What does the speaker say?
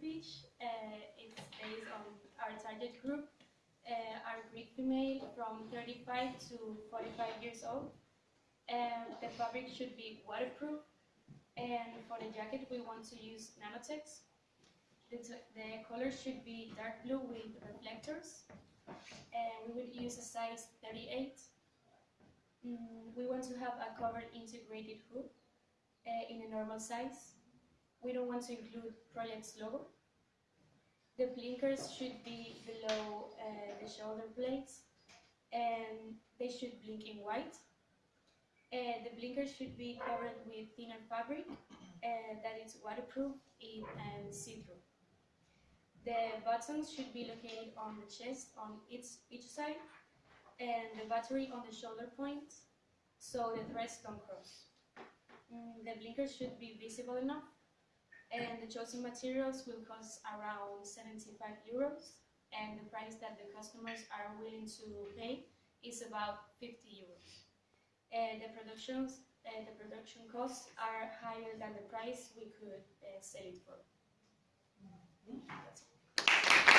Fish. Uh, it's based on our target group, uh, our Greek female from 35 to 45 years old. And the fabric should be waterproof. And for the jacket, we want to use Nanotex. The, the color should be dark blue with reflectors. And we would use a size 38. Mm, we want to have a covered integrated hood uh, in a normal size. We don't want to include project's logo. The blinkers should be below uh, the shoulder blades and they should blink in white. Uh, the blinkers should be covered with thinner fabric uh, that is waterproof and see-through. The buttons should be located on the chest on each, each side and the battery on the shoulder points so the threads don't cross. Mm, the blinkers should be visible enough and the chosen materials will cost around 75 euros and the price that the customers are willing to pay is about 50 euros. And the productions the production costs are higher than the price we could uh, sell it for.